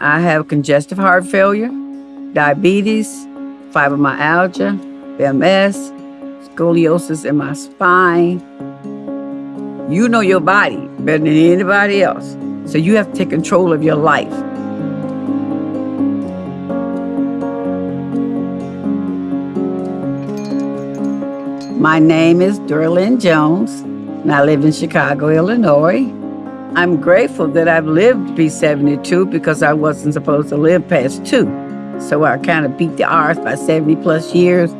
I have congestive heart failure, diabetes, fibromyalgia, MS, scoliosis in my spine. You know your body better than anybody else. So you have to take control of your life. My name is Dorlyn Jones, and I live in Chicago, Illinois. I'm grateful that I've lived to be 72 because I wasn't supposed to live past two. So I kind of beat the odds by 70 plus years.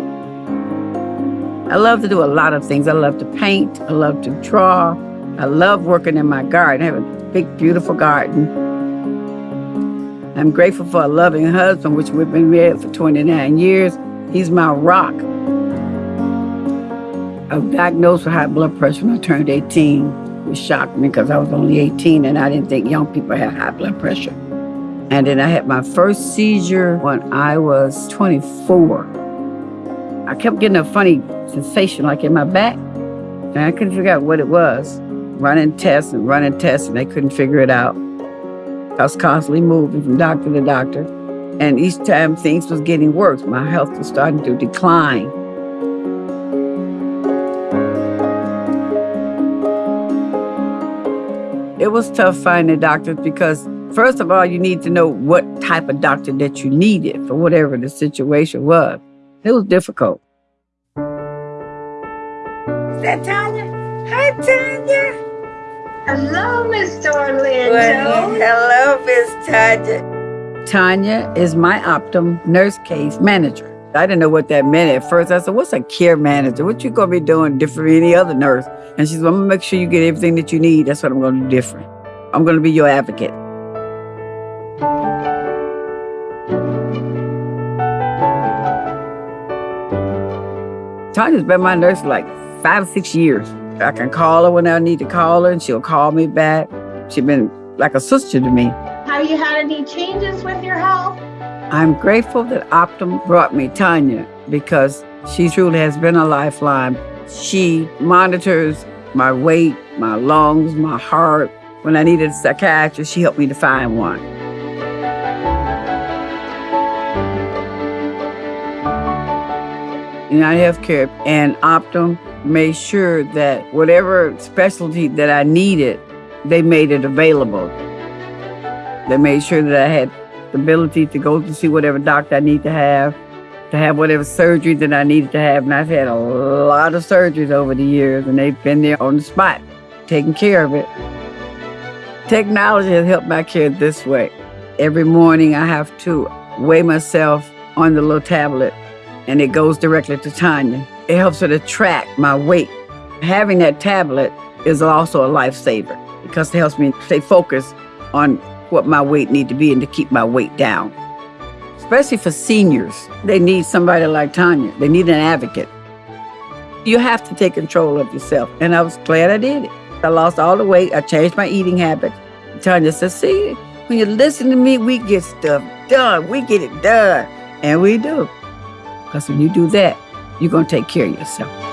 I love to do a lot of things. I love to paint. I love to draw. I love working in my garden. I have a big, beautiful garden. I'm grateful for a loving husband, which we've been married for 29 years. He's my rock. I was diagnosed with high blood pressure when I turned 18. It shocked me because I was only 18 and I didn't think young people had high blood pressure. And then I had my first seizure when I was 24. I kept getting a funny sensation like in my back, and I couldn't figure out what it was. Running tests and running tests, and they couldn't figure it out. I was constantly moving from doctor to doctor, and each time things was getting worse. My health was starting to decline. It was tough finding doctors because, first of all, you need to know what type of doctor that you needed for whatever the situation was. It was difficult. Is that Tanya? Hi, Tanya. Hello, Miss Dorlyn Well, hello, Miss Tanya. Tanya is my Optum nurse case manager. I didn't know what that meant at first. I said, what's a care manager? What you gonna be doing different from any other nurse? And she said, I'm gonna make sure you get everything that you need. That's what I'm gonna do different. I'm gonna be your advocate. Tanya's been my nurse for like five or six years. I can call her when I need to call her and she'll call me back. She's been like a sister to me. Have you had any changes with your health? I'm grateful that Optum brought me Tanya because she truly has been a lifeline. She monitors my weight, my lungs, my heart. When I needed a psychiatrist, she helped me to find one. United Healthcare and Optum made sure that whatever specialty that I needed, they made it available. They made sure that I had the ability to go to see whatever doctor I need to have, to have whatever surgery that I needed to have. And I've had a lot of surgeries over the years, and they've been there on the spot, taking care of it. Technology has helped my care this way. Every morning I have to weigh myself on the little tablet, and it goes directly to Tanya. It helps her to track my weight. Having that tablet is also a lifesaver because it helps me stay focused on what my weight need to be and to keep my weight down. Especially for seniors, they need somebody like Tanya. They need an advocate. You have to take control of yourself, and I was glad I did it. I lost all the weight. I changed my eating habits. Tanya said, see, when you listen to me, we get stuff done. We get it done. And we do. Because when you do that, you're going to take care of yourself.